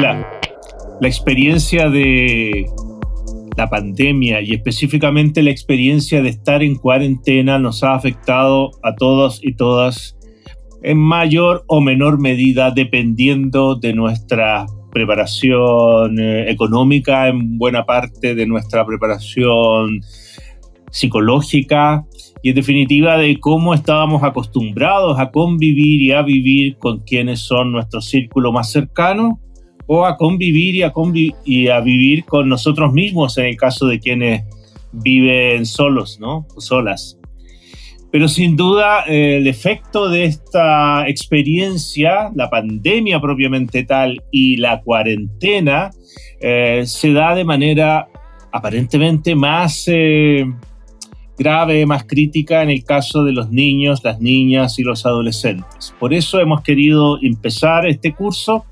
La experiencia de la pandemia y específicamente la experiencia de estar en cuarentena nos ha afectado a todos y todas en mayor o menor medida dependiendo de nuestra preparación eh, económica, en buena parte de nuestra preparación psicológica y en definitiva de cómo estábamos acostumbrados a convivir y a vivir con quienes son nuestro círculo más cercano o a convivir y a, y a vivir con nosotros mismos en el caso de quienes viven solos, ¿no? Solas. Pero sin duda el efecto de esta experiencia, la pandemia propiamente tal y la cuarentena, eh, se da de manera aparentemente más eh, grave, más crítica en el caso de los niños, las niñas y los adolescentes. Por eso hemos querido empezar este curso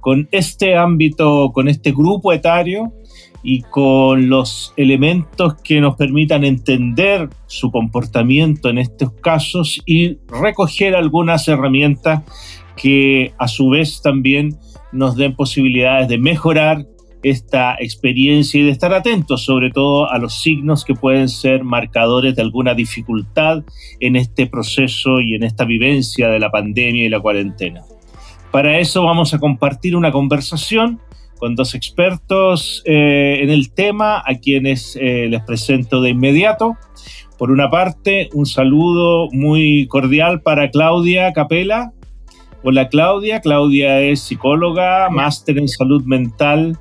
con este ámbito, con este grupo etario y con los elementos que nos permitan entender su comportamiento en estos casos y recoger algunas herramientas que a su vez también nos den posibilidades de mejorar esta experiencia y de estar atentos sobre todo a los signos que pueden ser marcadores de alguna dificultad en este proceso y en esta vivencia de la pandemia y la cuarentena. Para eso vamos a compartir una conversación con dos expertos eh, en el tema, a quienes eh, les presento de inmediato. Por una parte, un saludo muy cordial para Claudia Capela. Hola Claudia, Claudia es psicóloga, máster en salud mental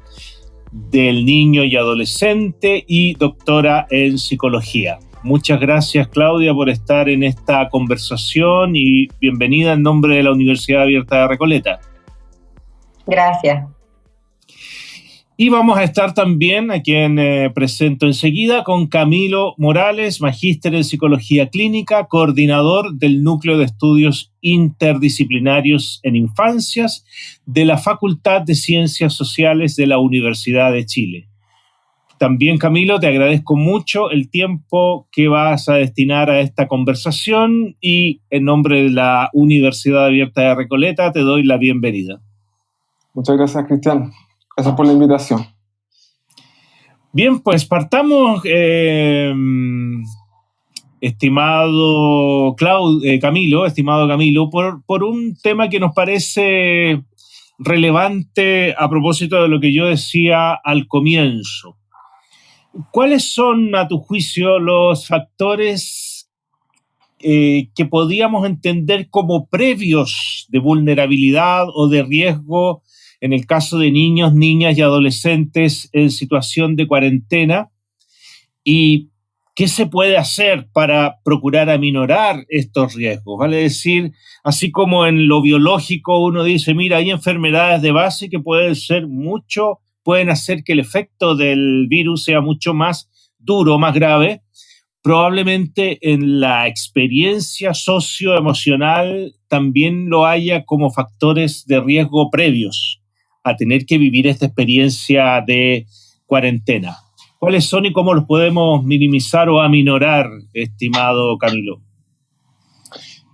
del niño y adolescente y doctora en psicología. Muchas gracias Claudia por estar en esta conversación y bienvenida en nombre de la Universidad Abierta de Recoleta. Gracias. Y vamos a estar también, a quien eh, presento enseguida, con Camilo Morales, magíster en Psicología Clínica, coordinador del Núcleo de Estudios Interdisciplinarios en Infancias de la Facultad de Ciencias Sociales de la Universidad de Chile. También, Camilo, te agradezco mucho el tiempo que vas a destinar a esta conversación y en nombre de la Universidad Abierta de Recoleta te doy la bienvenida. Muchas gracias, Cristian. Gracias por la invitación. Bien, pues partamos, eh, estimado eh, Camilo, estimado Camilo, por, por un tema que nos parece relevante a propósito de lo que yo decía al comienzo. ¿Cuáles son, a tu juicio, los factores eh, que podíamos entender como previos de vulnerabilidad o de riesgo en el caso de niños, niñas y adolescentes en situación de cuarentena? ¿Y qué se puede hacer para procurar aminorar estos riesgos? Vale decir, así como en lo biológico uno dice, mira, hay enfermedades de base que pueden ser mucho pueden hacer que el efecto del virus sea mucho más duro, más grave, probablemente en la experiencia socioemocional también lo haya como factores de riesgo previos a tener que vivir esta experiencia de cuarentena. ¿Cuáles son y cómo los podemos minimizar o aminorar, estimado Camilo?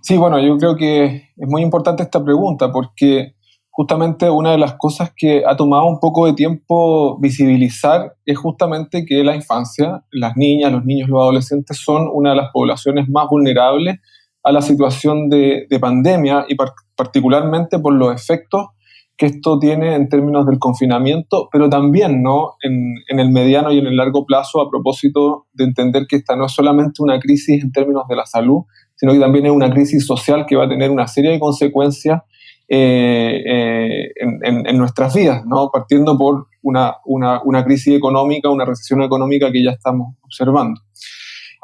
Sí, bueno, yo creo que es muy importante esta pregunta porque justamente una de las cosas que ha tomado un poco de tiempo visibilizar es justamente que la infancia, las niñas, los niños, los adolescentes son una de las poblaciones más vulnerables a la situación de, pandemia y particularmente por los efectos que esto tiene en términos del confinamiento, pero también ¿no? En, en, el mediano y en el largo plazo a propósito de entender que esta no es solamente una crisis en términos de la salud, sino que también es una crisis social que va a tener una serie de consecuencias eh, eh, en, nuestras vidas, ¿no? partiendo por una, una, crisis económica, una recesión económica que ya estamos observando.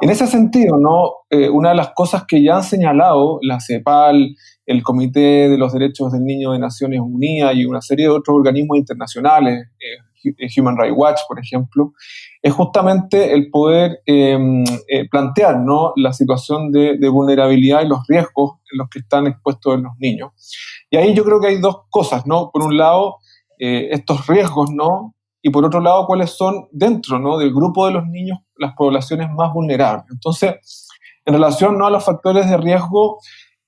En ese sentido, ¿no? Eh, una de las cosas que ya han señalado la CEPAL, el Comité de los Derechos del Niño de Naciones Unidas y una serie de otros organismos internacionales, Human Rights Watch, por ejemplo, es justamente el poder em, plantear ¿no? la situación de, de, vulnerabilidad y los riesgos en los que están expuestos los niños. Y ahí yo creo que hay dos cosas, ¿no? Por un lado, eh, estos riesgos, ¿no? Y por otro lado, cuáles son dentro, ¿no? Del grupo de los niños las poblaciones más vulnerables. Entonces, en relación ¿no? a los factores de riesgo,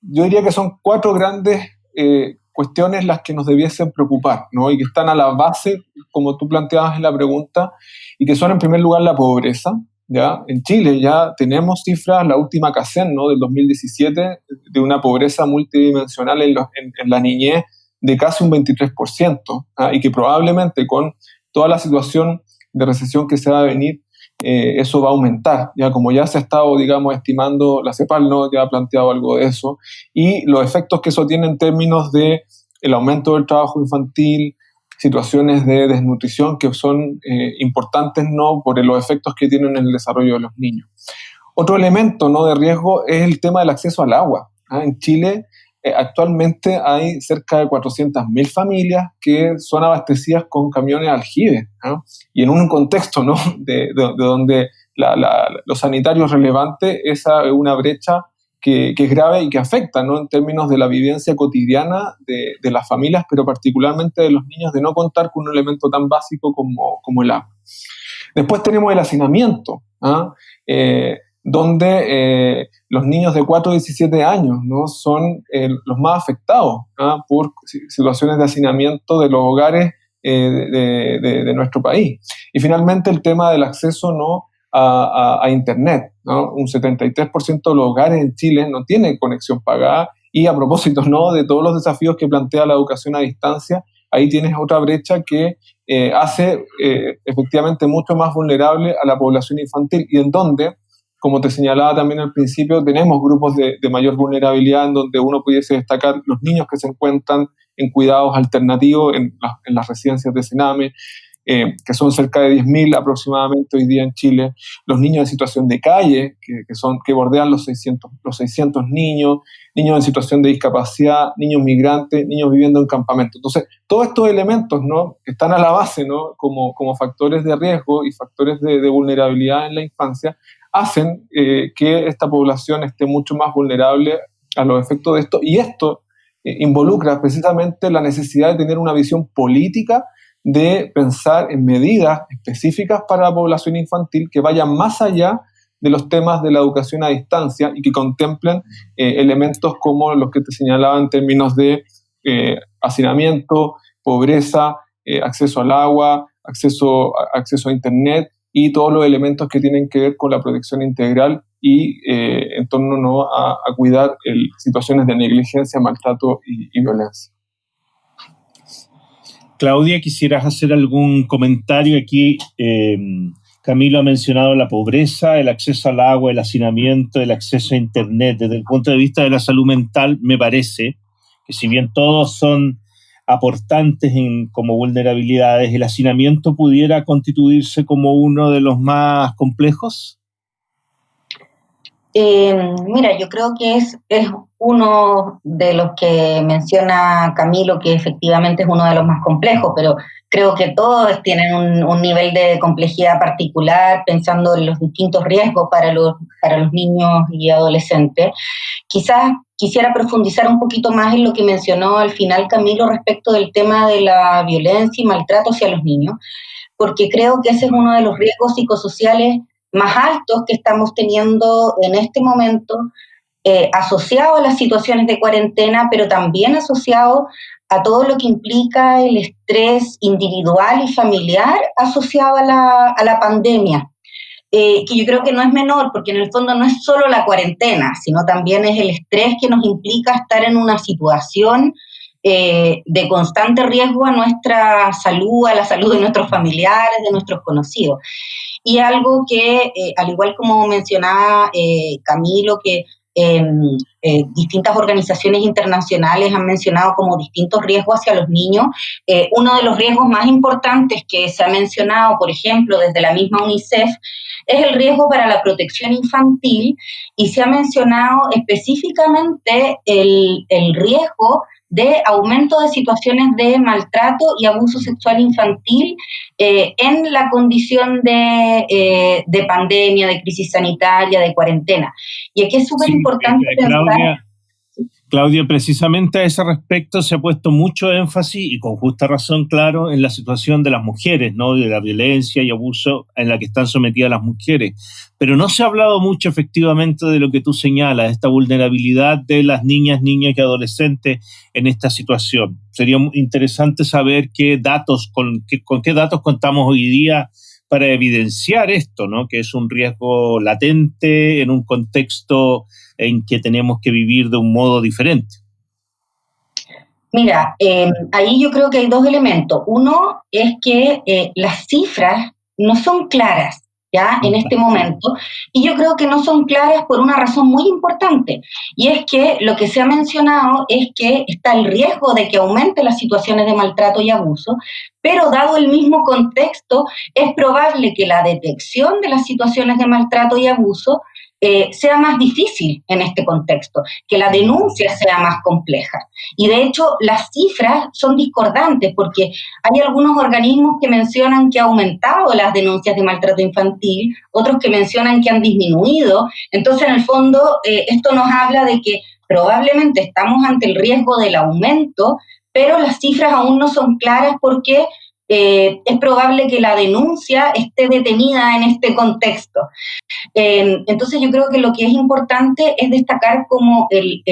yo diría que son cuatro grandes eh, cuestiones las que nos debiesen preocupar, ¿no? Y que están a la base, como tú planteabas en la pregunta, y que son en primer lugar la pobreza, ¿ya? En Chile ya tenemos cifras, la última CACEN, ¿no? Del 2017, de una pobreza multidimensional en, en, la niñez de casi un 23%, ¿ah? y que probablemente con toda la situación de recesión que se va a venir, eh, eso va a aumentar, ya como ya se ha estado, digamos, estimando, la CEPAL no ya ha planteado algo de eso, y los efectos que eso tiene en términos de el aumento del trabajo infantil, situaciones de desnutrición que son eh, importantes no por los efectos que tienen en el desarrollo de los niños. Otro elemento no de riesgo es el tema del acceso al agua. ¿ah? En Chile actualmente hay cerca de 400.000 familias que son abastecidas con camiones aljibe. ¿ah? Y en un contexto ¿no? de, donde los sanitarios relevantes, esa es una brecha que, es grave y que afecta ¿no? en términos de la vivencia cotidiana de, las familias, pero particularmente de los niños, de no contar con un elemento tan básico como, como el agua. Después tenemos el hacinamiento, ¿ah? eh, donde eh, los niños de 4 a 17 años ¿no? son eh, los más afectados ¿ah? por situaciones de hacinamiento de los hogares de, de, nuestro país. Y finalmente el tema del acceso ¿no? a, Internet. Un 73% de los hogares en Chile no tienen conexión pagada y a propósito ¿no? de todos los desafíos que plantea la educación a distancia, ahí tienes otra brecha que eh, hace eh, efectivamente mucho más vulnerable a la población infantil y en donde, como te señalaba también al principio, tenemos grupos de, mayor vulnerabilidad en donde uno pudiese destacar los niños que se encuentran en cuidados alternativos en, las residencias de Sename, eh, que son cerca de 10.000 aproximadamente hoy día en Chile, los niños en situación de calle, que, son, que bordean los 600, los 600 niños, niños en situación de discapacidad, niños migrantes, niños viviendo en campamentos. Entonces, todos estos elementos ¿no? están a la base ¿no? como, como factores de riesgo y factores de, vulnerabilidad en la infancia, hacen eh, que esta población esté mucho más vulnerable a los efectos de esto. Y esto eh, involucra precisamente la necesidad de tener una visión política de pensar en medidas específicas para la población infantil que vayan más allá de los temas de la educación a distancia y que contemplen eh, elementos como los que te señalaba en términos de hacinamiento, pobreza, acceso al agua, acceso acceso a Internet y todos los elementos que tienen que ver con la protección integral y en torno ¿no? a, cuidar situaciones de negligencia, maltrato y violencia. Claudia, ¿quisieras hacer algún comentario aquí? Eh, Camilo ha mencionado la pobreza, el acceso al agua, el hacinamiento, el acceso a Internet. Desde el punto de vista de la salud mental, me parece que si bien todos son aportantes en, como vulnerabilidades, el hacinamiento pudiera constituirse como uno de los más complejos. Eh, mira, yo creo que es, es uno de los que menciona Camilo, que efectivamente es uno de los más complejos, pero creo que todos tienen un, nivel de complejidad particular, pensando en los distintos riesgos para los, para los niños y adolescentes. Quizás quisiera profundizar un poquito más en lo que mencionó al final Camilo respecto del tema de la violencia y maltrato hacia los niños, porque creo que ese es uno de los riesgos psicosociales más altos que estamos teniendo en este momento, eh, asociado a las situaciones de cuarentena, pero también asociado a todo lo que implica el estrés individual y familiar asociado a la, a la pandemia. Eh, que yo creo que no es menor, porque en el fondo no es solo la cuarentena, sino también es el estrés que nos implica estar en una situación eh, de constante riesgo a nuestra salud, a la salud de nuestros familiares, de nuestros conocidos. Y algo que, eh, al igual como mencionaba Camilo, que em, distintas organizaciones internacionales han mencionado como distintos riesgos hacia los niños. uno de los riesgos más importantes que se ha mencionado, por ejemplo, desde la misma UNICEF, es el riesgo para la protección infantil y se ha mencionado específicamente el, el riesgo de aumento de situaciones de maltrato y abuso sexual infantil eh, en la condición eh, de, pandemia, de crisis sanitaria, de cuarentena. Y aquí es súper importante pensar... Claudia, precisamente a ese respecto se ha puesto mucho énfasis y con justa razón, claro, en la situación de las mujeres, ¿no? De la violencia y abuso en la que están sometidas las mujeres. Pero no se ha hablado mucho efectivamente de lo que tú señalas, esta vulnerabilidad de las niñas, niños y adolescentes en esta situación. Sería interesante saber qué datos, con qué, con qué datos contamos hoy día para evidenciar esto, ¿no? Que es un riesgo latente en un contexto en que tenemos que vivir de un modo diferente? Mira, eh, ahí yo creo que hay dos elementos. Uno es que eh, las cifras no son claras. ¿Ya? En este momento. Y yo creo que no son claras por una razón muy importante. Y es que lo que se ha mencionado es que está el riesgo de que aumente las situaciones de maltrato y abuso, pero dado el mismo contexto, es probable que la detección de las situaciones de maltrato y abuso eh, sea más difícil en este contexto, que la denuncia sea más compleja. Y de hecho, las cifras son discordantes porque hay algunos organismos que mencionan que ha aumentado las denuncias de maltrato infantil, otros que mencionan que han disminuido. Entonces, en el fondo, eh, esto nos habla de que probablemente estamos ante el riesgo del aumento, pero las cifras aún no son claras porque eh, es probable que la denuncia esté detenida en este contexto. Em, entonces yo creo que lo que es importante es destacar como el,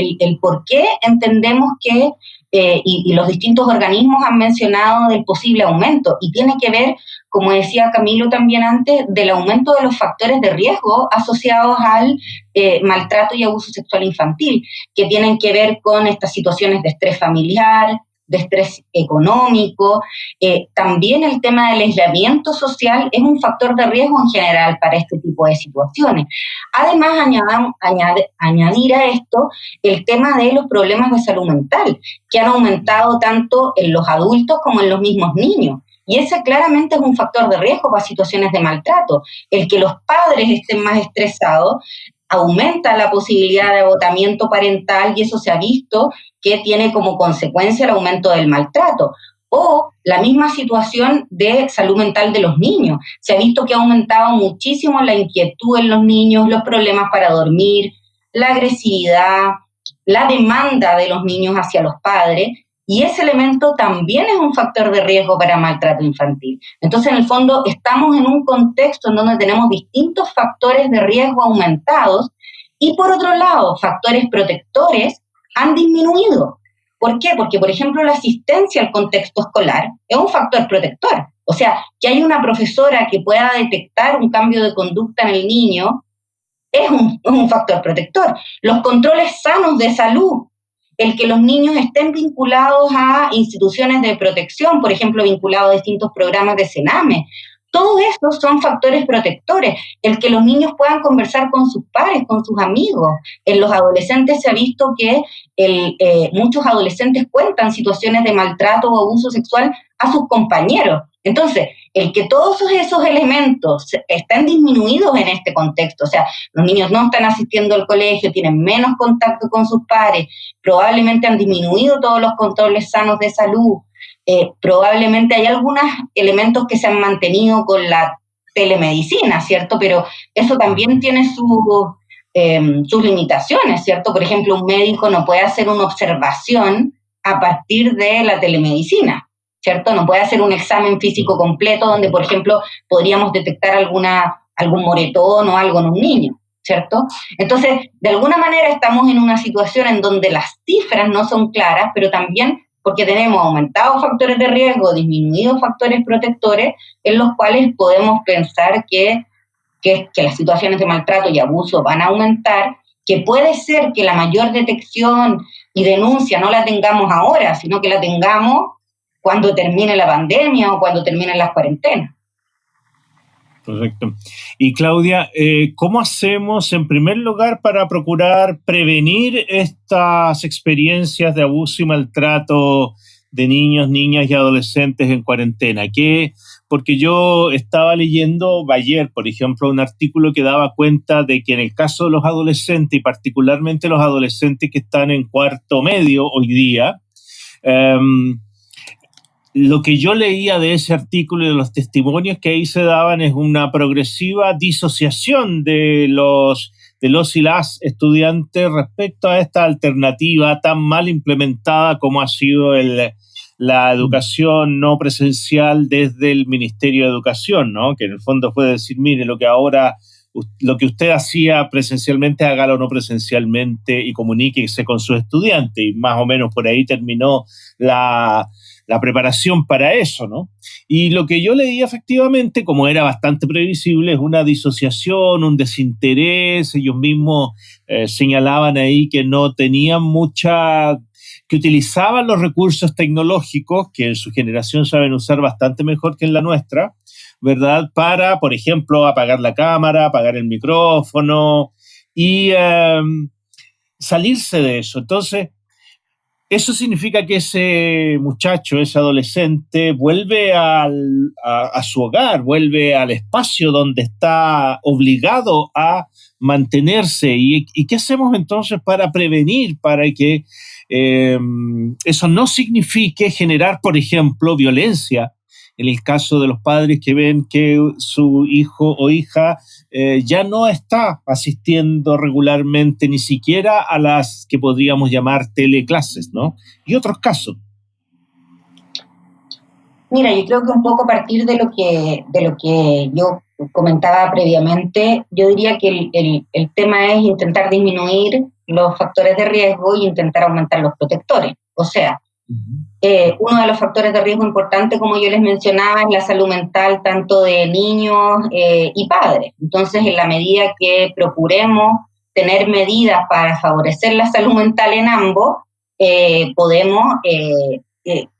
por qué entendemos que, eh, y, los distintos organismos han mencionado del posible aumento, y tiene que ver, como decía Camilo también antes, del aumento de los factores de riesgo asociados al eh, maltrato y abuso sexual infantil, que tienen que ver con estas situaciones de estrés familiar, de estrés económico. Eh, también el tema del aislamiento social es un factor de riesgo en general para este tipo de situaciones. Además, añadir a esto el tema de los problemas de salud mental, que han aumentado tanto en los adultos como en los mismos niños. Y ese claramente es un factor de riesgo para situaciones de maltrato. El que los padres estén más estresados aumenta la posibilidad de agotamiento parental y eso se ha visto que tiene como consecuencia el aumento del maltrato. O la misma situación de salud mental de los niños. Se ha visto que ha aumentado muchísimo la inquietud en los niños, los problemas para dormir, la agresividad, la demanda de los niños hacia los padres. Y ese elemento también es un factor de riesgo para maltrato infantil. Entonces, en el fondo, estamos en un contexto en donde tenemos distintos factores de riesgo aumentados y, por otro lado, factores protectores han disminuido. ¿Por qué? Porque, por ejemplo, la asistencia al contexto escolar es un factor protector. O sea, que hay una profesora que pueda detectar un cambio de conducta en el niño es un, es un factor protector. Los controles sanos de salud el que los niños estén vinculados a instituciones de protección, por ejemplo, vinculados a distintos programas de Sename. Todos estos son factores protectores. El que los niños puedan conversar con sus pares, con sus amigos. En los adolescentes se ha visto que eh, muchos adolescentes cuentan situaciones de maltrato o abuso sexual a sus compañeros. Entonces, el que todos esos elementos estén disminuidos en este contexto, o sea, los niños no están asistiendo al colegio, tienen menos contacto con sus pares, probablemente han disminuido todos los controles sanos de salud, eh, probablemente hay algunos elementos que se han mantenido con la telemedicina, ¿cierto? Pero eso también tiene em, sus limitaciones, ¿cierto? Por ejemplo, un médico no puede hacer una observación a partir de la telemedicina. ¿Cierto? No puede hacer un examen físico completo donde, por ejemplo, podríamos detectar alguna, algún moretón o algo en un niño, ¿cierto? Entonces, de alguna manera estamos en una situación en donde las cifras no son claras, pero también porque tenemos aumentados factores de riesgo, disminuidos factores protectores, en los cuales podemos pensar que, que, que las situaciones de maltrato y abuso van a aumentar, que puede ser que la mayor detección y denuncia no la tengamos ahora, sino que la tengamos cuando termine la pandemia o cuando terminen las cuarentenas. Perfecto. Y Claudia, eh, ¿cómo hacemos en primer lugar para procurar prevenir estas experiencias de abuso y maltrato de niños, niñas y adolescentes en cuarentena? ¿Qué, porque yo estaba leyendo ayer, por ejemplo, un artículo que daba cuenta de que en el caso de los adolescentes, y particularmente los adolescentes que están en cuarto medio hoy día, um, lo que yo leía de ese artículo y de los testimonios que ahí se daban es una progresiva disociación de los de los y las estudiantes respecto a esta alternativa tan mal implementada como ha sido la educación no presencial desde el Ministerio de Educación, ¿no? que en el fondo puede decir, mire, lo que ahora lo que usted hacía presencialmente, hágalo no presencialmente y comuníquese con su estudiante. Y más o menos por ahí terminó la, la preparación para eso, ¿no? Y lo que yo leí efectivamente, como era bastante previsible, es una disociación, un desinterés. Ellos mismos eh, señalaban ahí que no tenían mucha que utilizaban los recursos tecnológicos que en su generación saben usar bastante mejor que en la nuestra, ¿verdad? Para, por ejemplo, apagar la cámara, apagar el micrófono y em, salirse de eso. Entonces, eso significa que ese muchacho, ese adolescente, vuelve a, su hogar, vuelve al espacio donde está obligado a mantenerse. ¿Y, qué hacemos entonces para prevenir, para que em, eso no signifique generar, por ejemplo, violencia en el caso de los padres que ven que su hijo o hija eh, ya no está asistiendo regularmente ni siquiera a las que podríamos llamar teleclases, ¿no? Y otros casos. Mira, yo creo que un poco a partir de lo que, de lo que yo comentaba previamente, yo diría que el, el tema es intentar disminuir los factores de riesgo y intentar aumentar los protectores. O sea, eh, uno de los factores de riesgo importante, como yo les mencionaba, es la salud mental tanto de niños eh, y padres. Entonces, en la medida que procuremos tener medidas para favorecer la salud mental en ambos, eh, podemos,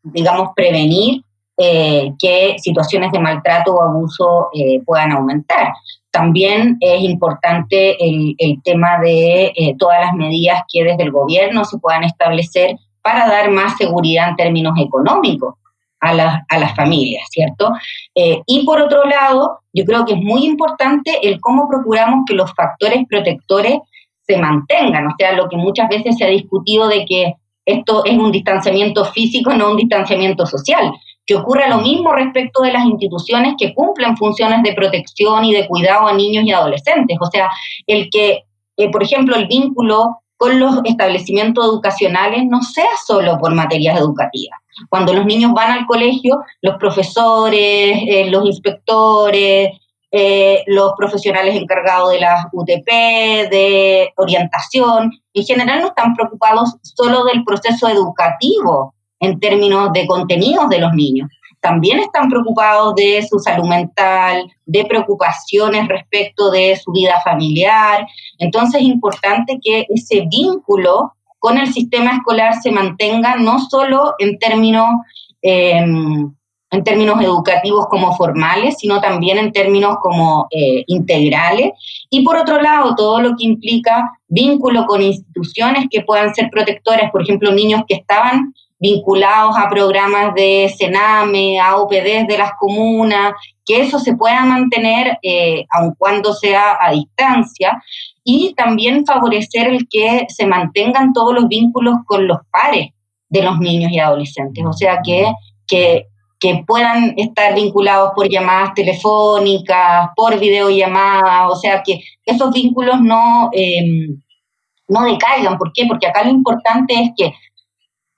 digamos, prevenir que situaciones de maltrato o abuso puedan aumentar. También es importante el, el tema de todas las medidas que desde el gobierno se puedan establecer para dar más seguridad en términos económicos a, las familias, ¿cierto? Eh, y por otro lado, yo creo que es muy importante el cómo procuramos que los factores protectores se mantengan, o sea, lo que muchas veces se ha discutido de que esto es un distanciamiento físico, no un distanciamiento social, que ocurra lo mismo respecto de las instituciones que cumplen funciones de protección y de cuidado a niños y adolescentes, o sea, el que, eh, por ejemplo, el vínculo con los establecimientos educacionales no sea solo por materias educativas. Cuando los niños van al colegio, los profesores, eh, los inspectores, eh, los profesionales encargados de las UTP, de orientación, en general no están preocupados solo del proceso educativo en términos de contenidos de los niños, también están preocupados de su salud mental, de preocupaciones respecto de su vida familiar. Entonces es importante que ese vínculo con el sistema escolar se mantenga no solo en términos, em, en términos educativos como formales, sino también en términos como eh, integrales. Y por otro lado, todo lo que implica vínculo con instituciones que puedan ser protectoras, por ejemplo, niños que estaban vinculados a programas de Sename, a OPDs de las comunas, que eso se pueda mantener eh, aun cuando sea a distancia, y también favorecer el que se mantengan todos los vínculos con los pares de los niños y adolescentes, o sea, que, que, puedan estar vinculados por llamadas telefónicas, por videollamadas, o sea, que esos vínculos no, eh, no decaigan. ¿Por qué? Porque acá lo importante es que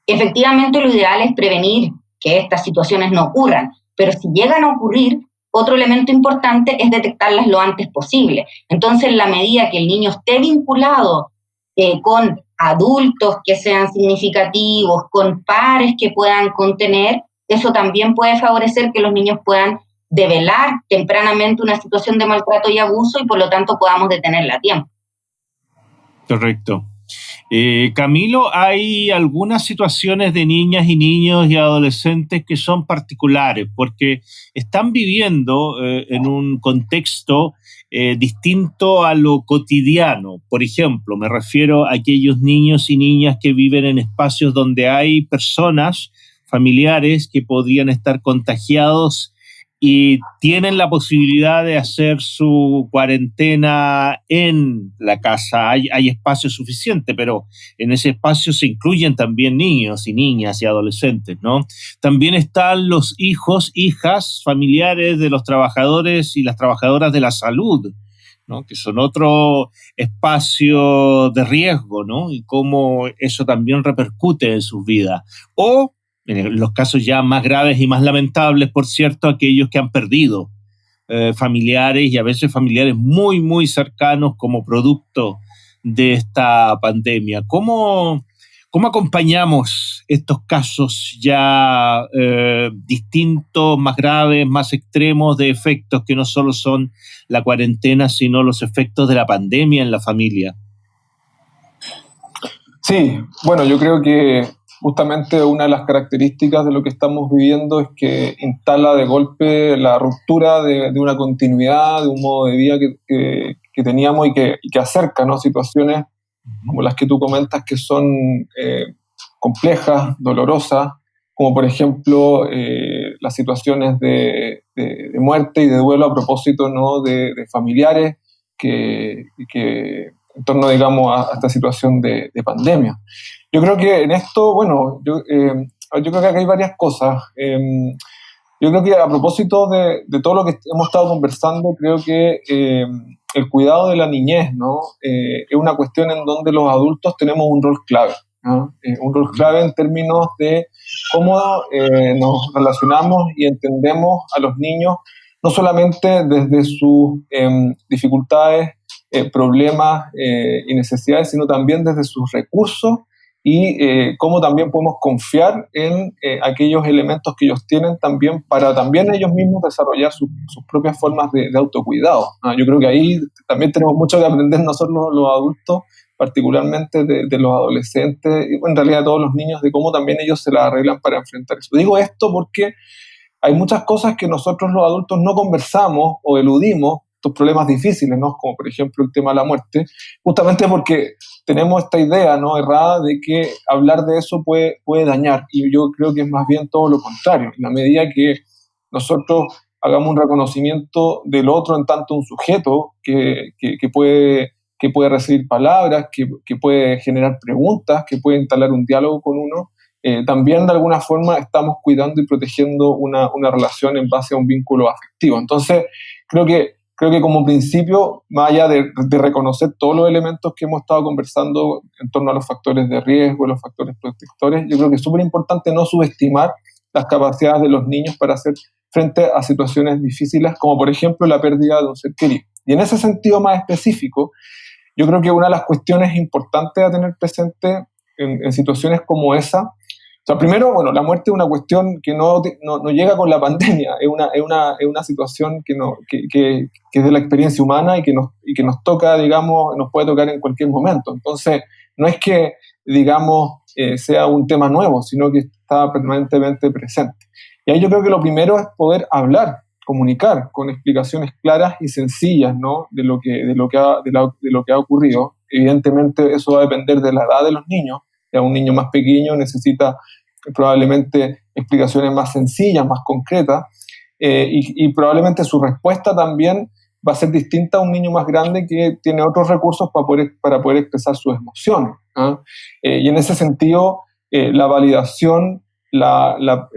Efectivamente, lo ideal es prevenir que estas situaciones no ocurran, pero si llegan a ocurrir, otro elemento importante es detectarlas lo antes posible. Entonces, en la medida que el niño esté vinculado eh, con adultos que sean significativos, con pares que puedan contener, eso también puede favorecer que los niños puedan develar tempranamente una situación de maltrato y abuso y por lo tanto podamos detenerla a tiempo. Correcto. Eh, Camilo, hay algunas situaciones de niñas y niños y adolescentes que son particulares porque están viviendo eh, en un contexto eh, distinto a lo cotidiano. Por ejemplo, me refiero a aquellos niños y niñas que viven en espacios donde hay personas familiares que podrían estar contagiados y tienen la posibilidad de hacer su cuarentena en la casa. Hay, hay, espacio suficiente, pero en ese espacio se incluyen también niños y niñas y adolescentes, ¿no? También están los hijos, hijas, familiares de los trabajadores y las trabajadoras de la salud, ¿no? que son otro espacio de riesgo, ¿no? y cómo eso también repercute en sus vidas. O, los casos ya más graves y más lamentables, por cierto, aquellos que han perdido eh, familiares y a veces familiares muy, muy cercanos como producto de esta pandemia. ¿Cómo, cómo acompañamos estos casos ya eh, distintos, más graves, más extremos de efectos que no solo son la cuarentena, sino los efectos de la pandemia en la familia? Sí, bueno, yo creo que justamente una de las características de lo que estamos viviendo es que instala de golpe la ruptura de, una continuidad, de un modo de vida que, teníamos y que, acerca ¿no? situaciones como las que tú comentas que son eh, complejas, dolorosas, como por ejemplo eh, las situaciones de, muerte y de duelo a propósito ¿no? de, familiares que, que, en torno, digamos, a, esta situación de, pandemia. Yo creo que en esto, bueno, yo, eh, yo creo que hay varias cosas. Em, yo creo que a propósito de, todo lo que hemos estado conversando, creo que em, el cuidado de la niñez ¿no? Eh, es una cuestión en donde los adultos tenemos un rol clave. Eh, un rol clave en términos de cómo nos relacionamos y entendemos a los niños, no solamente desde sus dificultades, problemas y necesidades, sino también desde sus recursos y eh, cómo también podemos confiar en eh, aquellos elementos que ellos tienen también para también ellos mismos desarrollar sus propias formas de, autocuidado. Ah, yo creo que ahí también tenemos mucho que aprender nosotros los, adultos, particularmente de, los adolescentes y en realidad de todos los niños, de cómo también ellos se la arreglan para enfrentar eso. Digo esto porque hay muchas cosas que nosotros los adultos no conversamos o eludimos problemas difíciles, ¿no? Como por ejemplo el tema de la muerte, justamente porque tenemos esta idea, ¿no? Errada de que hablar de eso puede, puede dañar. Y yo creo que es más bien todo lo contrario. En la medida que nosotros hagamos un reconocimiento del otro en tanto un sujeto que, que, puede, que puede recibir palabras, que, que, puede generar preguntas, que puede instalar un diálogo con uno, eh, también de alguna forma estamos cuidando y protegiendo una, una relación en base a un vínculo afectivo. Entonces, creo que creo que como principio, más allá de, reconocer todos los elementos que hemos estado conversando en torno a los factores de riesgo, los factores protectores, yo creo que es súper importante no subestimar las capacidades de los niños para hacer frente a situaciones difíciles, como por ejemplo la pérdida de un ser querido. Y en ese sentido más específico, yo creo que una de las cuestiones importantes a tener presente en, en situaciones como esa o sea, primero, bueno, la muerte es una cuestión que no, no, no llega con la pandemia, es una, es una, es una situación que, no, que, que, que, es de la experiencia humana y que, nos, y que nos toca, digamos, nos puede tocar en cualquier momento. Entonces, no es que, digamos, eh, sea un tema nuevo, sino que está permanentemente presente. Y ahí yo creo que lo primero es poder hablar, comunicar con explicaciones claras y sencillas ¿no? de, lo que, de, lo que ha, de, de lo que ha ocurrido. Evidentemente eso va a depender de la edad de los niños, un niño más pequeño necesita probablemente explicaciones más sencillas, más concretas, eh, y, probablemente su respuesta también va a ser distinta a un niño más grande que tiene otros recursos para poder, para poder expresar sus emociones. ¿ah? Eh, y en ese sentido, eh, la validación, la, la,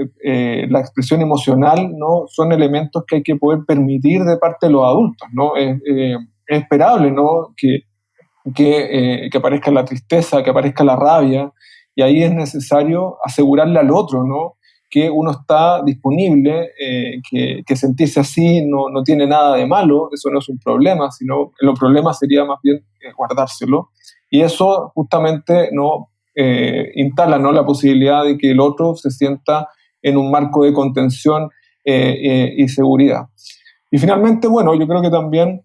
expresión emocional, ¿no? son elementos que hay que poder permitir de parte de los adultos. ¿no? es esperable ¿no? que que, que, aparezca la tristeza, que aparezca la rabia, y ahí es necesario asegurarle al otro, ¿no? que uno está disponible, eh, que, sentirse así no, no, tiene nada de malo, eso no es un problema, sino el problema sería más bien eh, guardárselo. Y eso justamente no eh, instala ¿no? la posibilidad de que el otro se sienta en un marco de contención y seguridad. Y finalmente, bueno, yo creo que también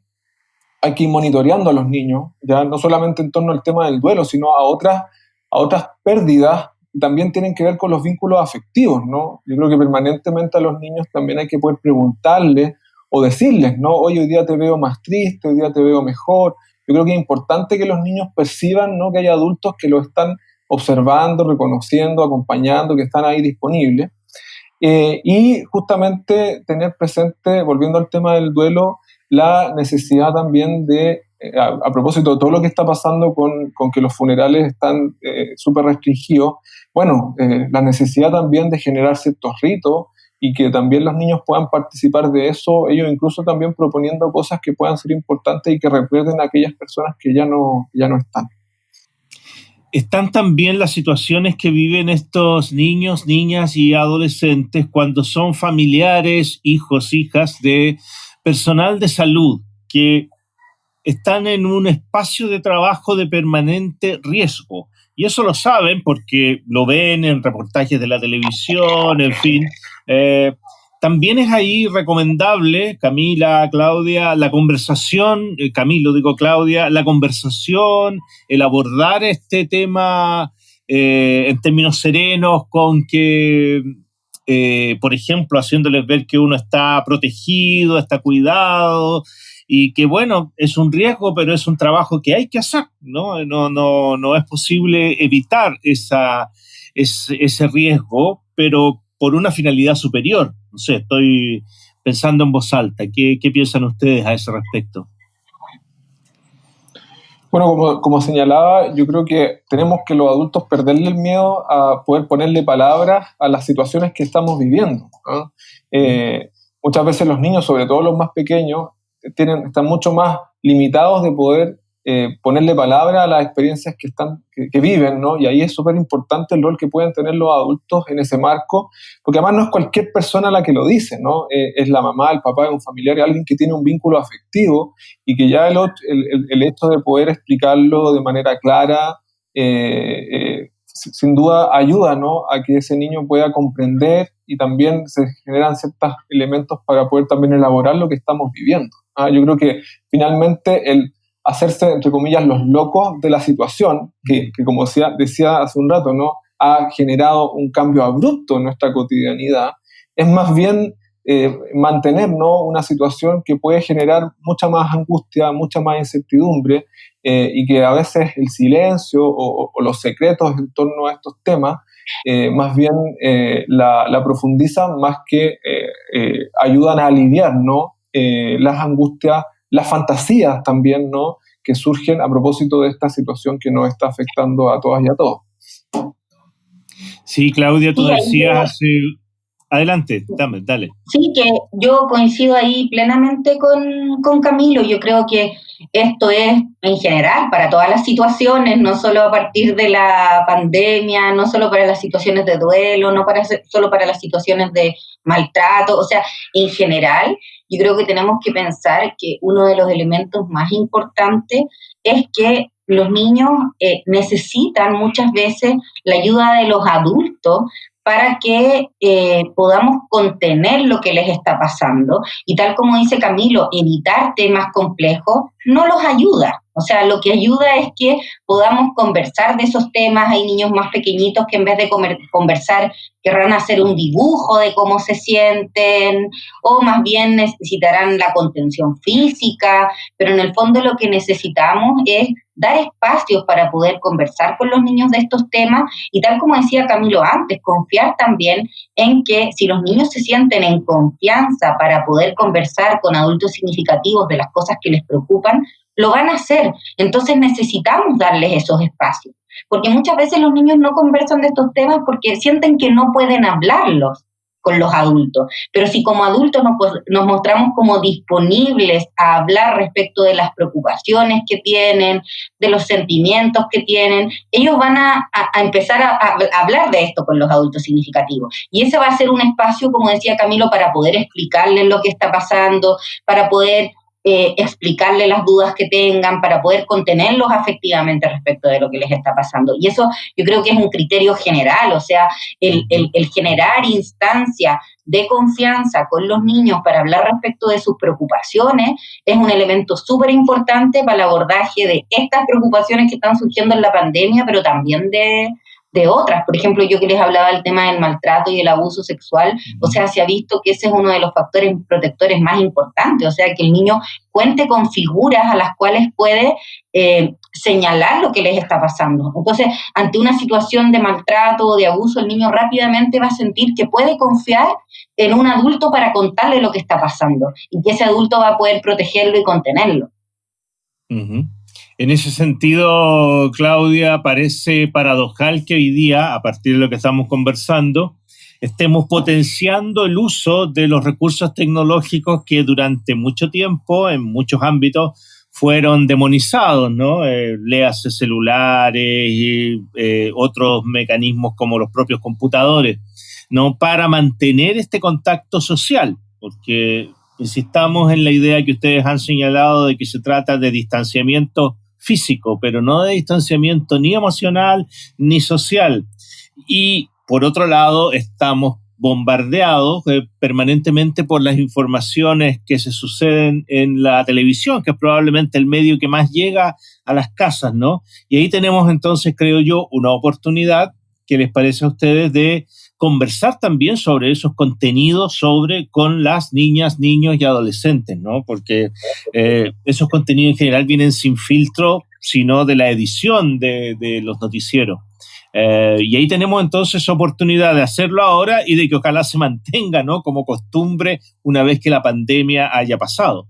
hay que ir monitoreando a los niños, ya no solamente en torno al tema del duelo, sino a otras, a otras pérdidas que también tienen que ver con los vínculos afectivos, ¿no? Yo creo que permanentemente a los niños también hay que poder preguntarles o decirles, ¿no? Hoy, hoy día te veo más triste, hoy día te veo mejor. Yo creo que es importante que los niños perciban, ¿no? Que hay adultos que lo están observando, reconociendo, acompañando, que están ahí disponibles. Eh, y justamente tener presente, volviendo al tema del duelo, la necesidad también de, eh, a, propósito de todo lo que está pasando con, con que los funerales están eh, súper restringidos, bueno, eh, la necesidad también de generar ciertos ritos y que también los niños puedan participar de eso, ellos incluso también proponiendo cosas que puedan ser importantes y que recuerden a aquellas personas que ya no, ya no están. Están también las situaciones que viven estos niños, niñas y adolescentes cuando son familiares, hijos, hijas de personal de salud que están en un espacio de trabajo de permanente riesgo. Y eso lo saben porque lo ven en reportajes de la televisión, en fin. Eh, también es ahí recomendable, Camila, Claudia, la conversación, eh, Camilo digo Claudia, la conversación, el abordar este tema eh, en términos serenos, con que, por ejemplo, haciéndoles ver que uno está protegido, está cuidado, y que bueno, es un riesgo, pero es un trabajo que hay que hacer, ¿no? No, no, no es posible evitar esa, ese, riesgo, pero por una finalidad superior. No sé, estoy pensando en voz alta. ¿Qué, qué piensan ustedes a ese respecto? Bueno, como, como, señalaba, yo creo que tenemos que los adultos perderle el miedo a poder ponerle palabras a las situaciones que estamos viviendo. Eh, muchas veces los niños, sobre todo los más pequeños, tienen, están mucho más limitados de poder eh, ponerle palabra a las experiencias que, están, que, viven, ¿no? Y ahí es súper importante el rol que pueden tener los adultos en ese marco, porque además no es cualquier persona la que lo dice, ¿no? Eh, es la mamá, el papá, un familiar, alguien que tiene un vínculo afectivo y que ya el, el, el hecho de poder explicarlo de manera clara, eh, sin duda ayuda, ¿no? A que ese niño pueda comprender y también se generan ciertos elementos para poder también elaborar lo que estamos viviendo. Ah, yo creo que finalmente el hacerse, entre comillas, los locos de la situación, que, como decía, decía hace un rato, ¿no? ha generado un cambio abrupto en nuestra cotidianidad, es más bien eh, mantener una situación que puede generar mucha más angustia, mucha más incertidumbre eh, y que a veces el silencio o, los secretos en torno a estos temas eh, más bien la, la, profundizan más que ayudan a aliviar ¿no? Eh, las angustias, las fantasías también, ¿no? Que surgen a propósito de esta situación que nos está afectando a todas y a todos. Sí, Claudia, tú decías Adelante, dame, dale. Sí, que yo coincido ahí plenamente con, con, Camilo. Yo creo que esto es en general para todas las situaciones, no solo a partir de la pandemia, no solo para las situaciones de duelo, no para, solo para las situaciones de maltrato, o sea, en general, yo creo que tenemos que pensar que uno de los elementos más importantes es que los niños eh, necesitan muchas veces la ayuda de los adultos para que eh, podamos contener lo que les está pasando. Y tal como dice Camilo, evitar temas complejos no los ayuda. O sea, lo que ayuda es que podamos conversar de esos temas. Hay niños más pequeñitos que en vez de conversar querrán hacer un dibujo de cómo se sienten o más bien necesitarán la contención física, pero en el fondo lo que necesitamos es dar espacios para poder conversar con los niños de estos temas y tal como decía Camilo antes, confiar también en que si los niños se sienten en confianza para poder conversar con adultos significativos de las cosas que les preocupan, lo van a hacer. Entonces necesitamos darles esos espacios, porque muchas veces los niños no conversan de estos temas porque sienten que no pueden hablarlos con los adultos. Pero si como adultos nos, pues, mostramos como disponibles a hablar respecto de las preocupaciones que tienen, de los sentimientos que tienen, ellos van a, empezar a, a, hablar de esto con los adultos significativos. Y ese va a ser un espacio, como decía Camilo, para poder explicarles lo que está pasando, para poder eh, explicarle las dudas que tengan, para poder contenerlos afectivamente respecto de lo que les está pasando. Y eso yo creo que es un criterio general, o sea, el, el generar instancia de confianza con los niños para hablar respecto de sus preocupaciones es un elemento súper importante para el abordaje de estas preocupaciones que están surgiendo en la pandemia, pero también de, de otras. Por ejemplo, yo que les hablaba del tema del maltrato y el abuso sexual, o sea, se ha visto que ese es uno de los factores protectores más importantes, o sea, que el niño cuente con figuras a las cuales puede eh, señalar lo que les está pasando. Entonces, ante una situación de maltrato o de abuso, el niño rápidamente va a sentir que puede confiar en un adulto para contarle lo que está pasando y que ese adulto va a poder protegerlo y contenerlo. En ese sentido, Claudia, parece paradojal que hoy día, a partir de lo que estamos conversando, estemos potenciando el uso de los recursos tecnológicos que durante mucho tiempo, en muchos ámbitos, fueron demonizados, ¿no? Eh, léase celulares y eh, otros mecanismos como los propios computadores, ¿no? Para mantener este contacto social, porque insistamos en la idea que ustedes han señalado de que se trata de distanciamiento físico, pero no de distanciamiento ni emocional ni social. Y por otro lado, estamos bombardeados eh, permanentemente por las informaciones que se suceden en la televisión, que es probablemente el medio que más llega a las casas, ¿no? Y ahí tenemos entonces, creo yo, una oportunidad que les parece a ustedes de conversar también sobre esos contenidos sobre con las niñas, niños y adolescentes, ¿no? Porque eh, esos contenidos en general vienen sin filtro, sino de la edición de, los noticieros. Eh, y ahí tenemos entonces oportunidad de hacerlo ahora y de que ojalá se mantenga ¿no? como costumbre una vez que la pandemia haya pasado.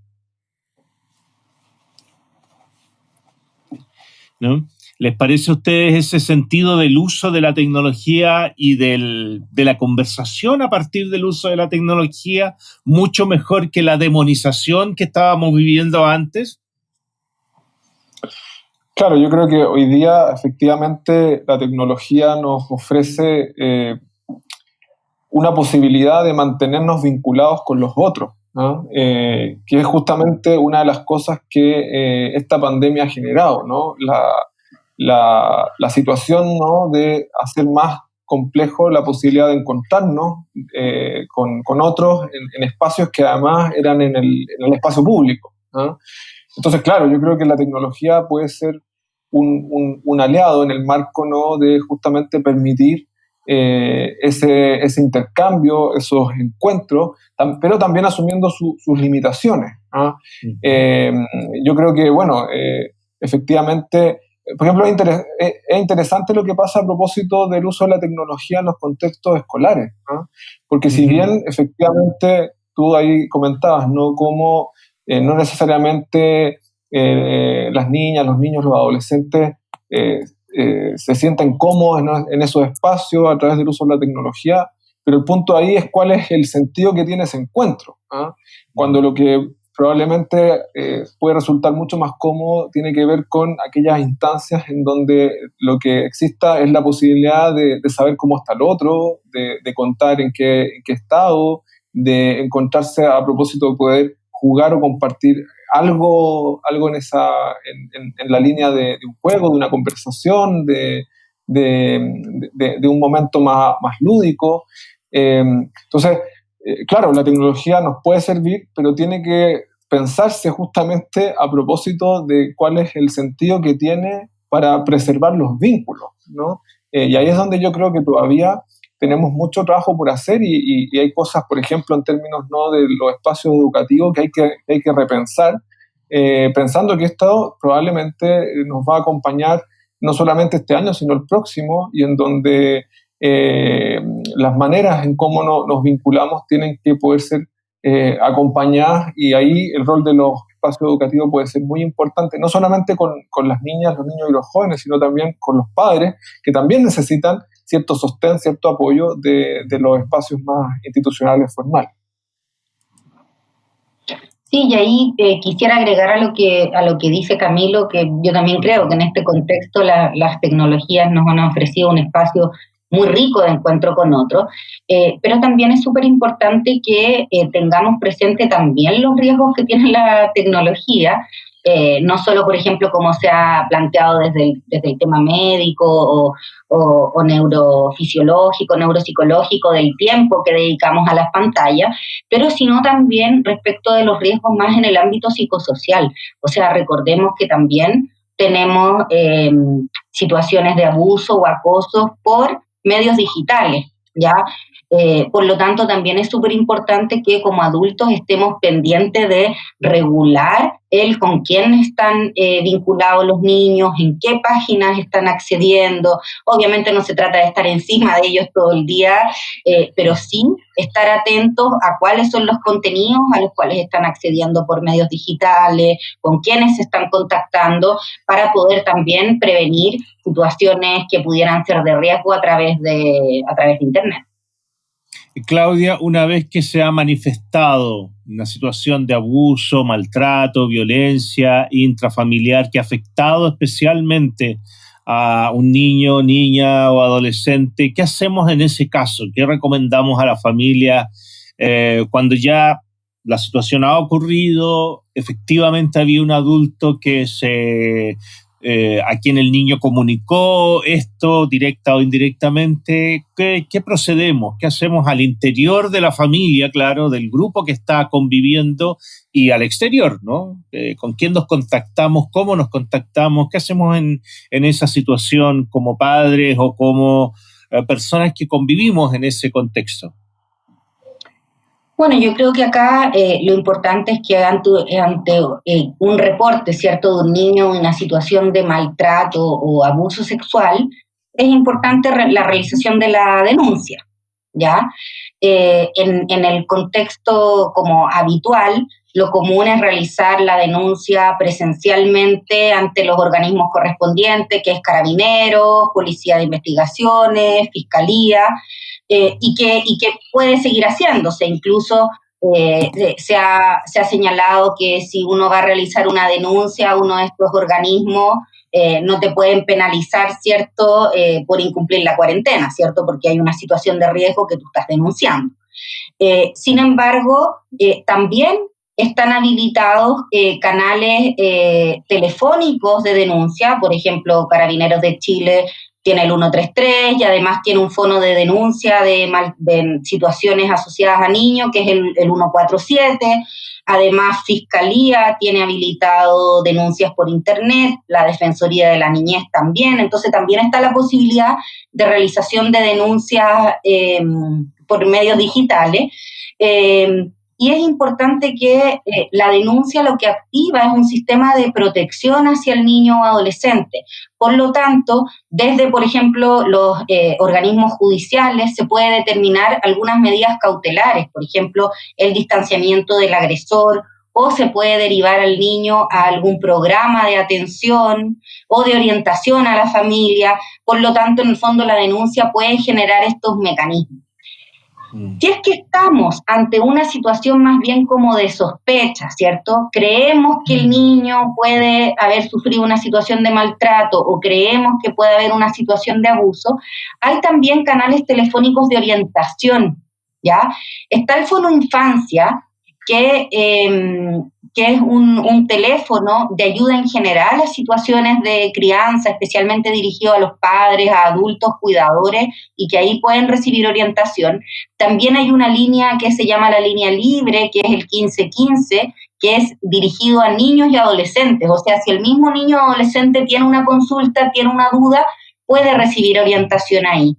¿No? ¿Les parece a ustedes ese sentido del uso de la tecnología y del, de la conversación a partir del uso de la tecnología mucho mejor que la demonización que estábamos viviendo antes? Claro, yo creo que hoy día efectivamente la tecnología nos ofrece eh, una posibilidad de mantenernos vinculados con los otros, eh, que es justamente una de las cosas que eh, esta pandemia ha generado, ¿no? la, la, situación ¿no? de hacer más complejo la posibilidad de encontrarnos con, con, otros en, espacios que además eran en el, en el espacio público. Entonces, claro, yo creo que la tecnología puede ser un, un, aliado en el marco ¿no? de justamente permitir eh, ese, ese, intercambio, esos encuentros, pero también asumiendo sus limitaciones. Eh, yo creo que, bueno, eh, efectivamente, por ejemplo, es, interesante lo que pasa a propósito del uso de la tecnología en los contextos escolares, ¿ah? porque si bien efectivamente tú ahí comentabas, ¿no? Como no necesariamente eh, las niñas, los niños, los adolescentes eh, eh, se sienten cómodos en, esos espacios a través del uso de la tecnología, pero el punto ahí es cuál es el sentido que tiene ese encuentro. ¿ah? Cuando lo que probablemente puede resultar mucho más cómodo tiene que ver con aquellas instancias en donde lo que exista es la posibilidad de, saber cómo está el otro, de, contar en qué, estado, de encontrarse a propósito de poder jugar o compartir algo, algo en, esa, en, la línea de, un juego, de una conversación, de, un momento más, más lúdico. Em, entonces, eh, claro, la tecnología nos puede servir, pero tiene que pensarse justamente a propósito de cuál es el sentido que tiene para preservar los vínculos, ¿no? Eh, y ahí es donde yo creo que todavía tenemos mucho trabajo por hacer y, hay cosas, por ejemplo, en términos ¿no? de los espacios educativos que hay que, hay que repensar, eh, pensando que esto probablemente nos va a acompañar no solamente este año, sino el próximo, y en donde las maneras en cómo nos vinculamos tienen que poder ser eh, acompañadas y ahí el rol de los espacios educativos puede ser muy importante, no solamente con, con las niñas, los niños y los jóvenes, sino también con los padres, que también necesitan cierto sostén, cierto apoyo de, los espacios más institucionales formales. Sí, y ahí eh, quisiera agregar a lo que a lo que dice Camilo, que yo también creo que en este contexto las tecnologías nos han ofrecido un espacio muy rico de encuentro con otros, eh, pero también es súper importante que eh, tengamos presente también los riesgos que tiene la tecnología eh, no solo, por ejemplo, como se ha planteado desde el, desde el tema médico o, neurofisiológico, neuropsicológico del tiempo que dedicamos a las pantallas, pero sino también respecto de los riesgos más en el ámbito psicosocial. O sea, recordemos que también tenemos em, situaciones de abuso o acoso por medios digitales, ¿ya? Eh, por lo tanto, también es súper importante que como adultos estemos pendientes de regular el con quién están eh, vinculados los niños, en qué páginas están accediendo. Obviamente no se trata de estar encima de ellos todo el día, eh, pero sí estar atentos a cuáles son los contenidos a los cuales están accediendo por medios digitales, con quiénes se están contactando, para poder también prevenir situaciones que pudieran ser de riesgo a través de, a través de Internet. Claudia, una vez que se ha manifestado una situación de abuso, maltrato, violencia intrafamiliar que ha afectado especialmente a un niño, niña o adolescente, ¿qué hacemos en ese caso? ¿Qué recomendamos a la familia eh, cuando ya la situación ha ocurrido, efectivamente había un adulto que se eh, a quien el niño comunicó esto directa o indirectamente, ¿qué, procedemos? ¿Qué hacemos al interior de la familia, claro, del grupo que está conviviendo y al exterior, ¿no? Eh, ¿Con quién nos contactamos? ¿Cómo nos contactamos? ¿Qué hacemos en, esa situación como padres o como eh, personas que convivimos en ese contexto? Bueno, yo creo que acá eh, lo importante es que ante, eh, un reporte, ¿cierto?, de un niño en una situación de maltrato o abuso sexual, es importante la realización de la denuncia, ¿ya? Eh, en, en, el contexto como habitual, lo común es realizar la denuncia presencialmente ante los organismos correspondientes, que es Carabineros, Policía de Investigaciones, Fiscalía, eh, y, que, y que puede seguir haciéndose. Incluso eh, se, ha, se, ha, señalado que si uno va a realizar una denuncia a uno de estos organismos, eh, no te pueden penalizar, ¿cierto?, por incumplir la cuarentena, ¿cierto?, porque hay una situación de riesgo que tú estás denunciando. sin embargo, también están habilitados canales telefónicos de denuncia, por ejemplo, Carabineros de Chile tiene el 133 y además tiene un fono de denuncia de, situaciones asociadas a niños, que es el, 147. Además, Fiscalía tiene habilitado denuncias por Internet, la Defensoría de la Niñez también. Entonces, también está la posibilidad de realización de denuncias eh, por medios digitales. Eh, y es importante que eh, la denuncia lo que activa es un sistema de protección hacia el niño o adolescente. Por lo tanto, desde, por ejemplo, los eh, organismos judiciales se puede determinar algunas medidas cautelares, por ejemplo, el distanciamiento del agresor o se puede derivar al niño a algún programa de atención o de orientación a la familia. Por lo tanto, en el fondo, la denuncia puede generar estos mecanismos. Mm. Si es que estamos ante una situación más bien como de sospecha, ¿cierto? Creemos que el mm. niño puede haber sufrido una situación de maltrato o creemos que puede haber una situación de abuso, hay también canales telefónicos de orientación, ¿ya? Está el Fono Infancia, que em, que es un, teléfono de ayuda en general a situaciones de crianza, especialmente dirigido a los padres, a adultos, cuidadores, y que ahí pueden recibir orientación. También hay una línea que se llama la línea libre, que es el 1515, que es dirigido a niños y adolescentes. O sea, si el mismo niño o adolescente tiene una consulta, tiene una duda, puede recibir orientación ahí.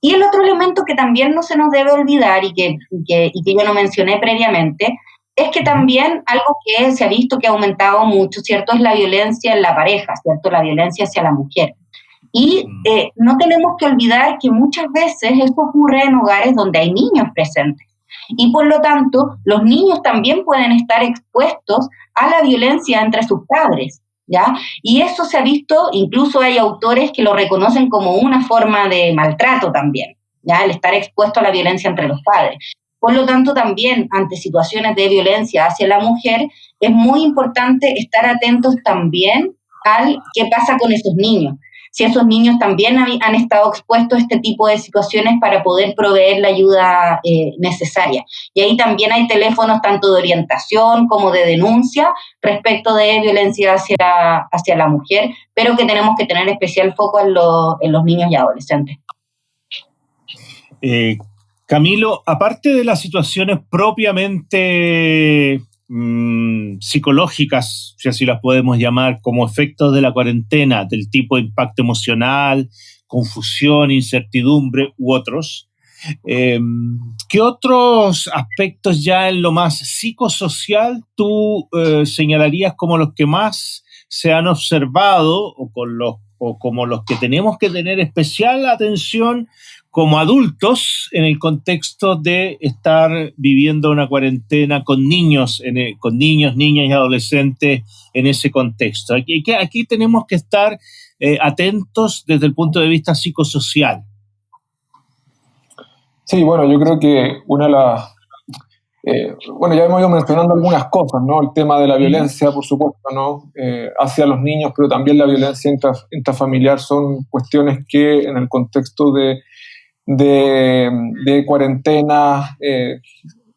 Y el otro elemento que también no se nos debe olvidar y que, y que yo no mencioné previamente, es que también algo que se ha visto que ha aumentado mucho, ¿cierto? Es la violencia en la pareja, ¿cierto? La violencia hacia la mujer. Y mm. eh, no tenemos que olvidar que muchas veces esto ocurre en hogares donde hay niños presentes. Y por lo tanto, los niños también pueden estar expuestos a la violencia entre sus padres. ¿Ya? Y eso se ha visto, incluso hay autores que lo reconocen como una forma de maltrato también, ¿ya? El estar expuesto a la violencia entre los padres. Por lo tanto, también ante situaciones de violencia hacia la mujer, es muy importante estar atentos también al qué pasa con esos niños. Si esos niños también han estado expuestos a este tipo de situaciones para poder proveer la ayuda eh, necesaria. Y ahí también hay teléfonos tanto de orientación como de denuncia respecto de violencia hacia, hacia la mujer, pero que tenemos que tener especial foco en, en los niños y adolescentes. Eh, Camilo, aparte de las situaciones propiamente mm, psicológicas, si así las podemos llamar, como efectos de la cuarentena, del tipo de impacto emocional, confusión, incertidumbre u otros, em, ¿qué otros aspectos ya en lo más psicosocial tú eh, señalarías como los que más se han observado o, con los, o como los que tenemos que tener especial atención como adultos en el contexto de estar viviendo una cuarentena con niños, con niños, niñas y adolescentes en ese contexto. Aquí, aquí tenemos que estar eh, atentos desde el punto de vista psicosocial. Sí, bueno, yo creo que una de las eh, bueno, ya hemos ido mencionando algunas cosas, ¿no? El tema de la violencia, por supuesto, ¿no? Eh, hacia los niños, pero también la violencia intrafamiliar son cuestiones que en el contexto de, de, cuarentena eh,